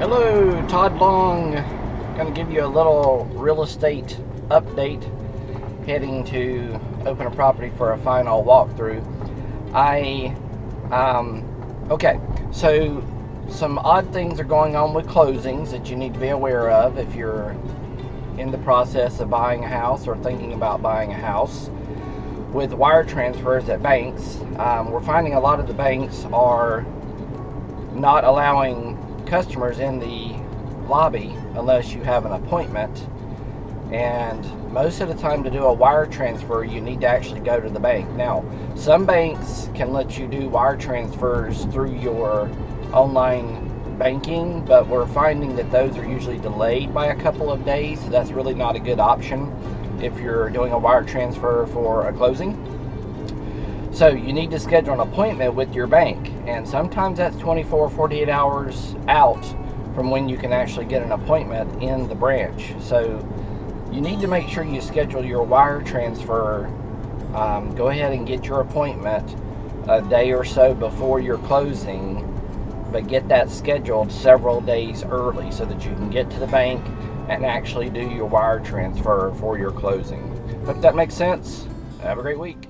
Hello, Todd Long. To give you a little real estate update heading to open a property for a final walkthrough. I, um, okay, so some odd things are going on with closings that you need to be aware of if you're in the process of buying a house or thinking about buying a house. With wire transfers at banks, um, we're finding a lot of the banks are not allowing customers in the lobby unless you have an appointment. And most of the time to do a wire transfer you need to actually go to the bank. Now some banks can let you do wire transfers through your online banking but we're finding that those are usually delayed by a couple of days. So that's really not a good option if you're doing a wire transfer for a closing. So you need to schedule an appointment with your bank and sometimes that's 24 48 hours out from when you can actually get an appointment in the branch. So you need to make sure you schedule your wire transfer. Um, go ahead and get your appointment a day or so before your closing but get that scheduled several days early so that you can get to the bank and actually do your wire transfer for your closing. Hope that makes sense. Have a great week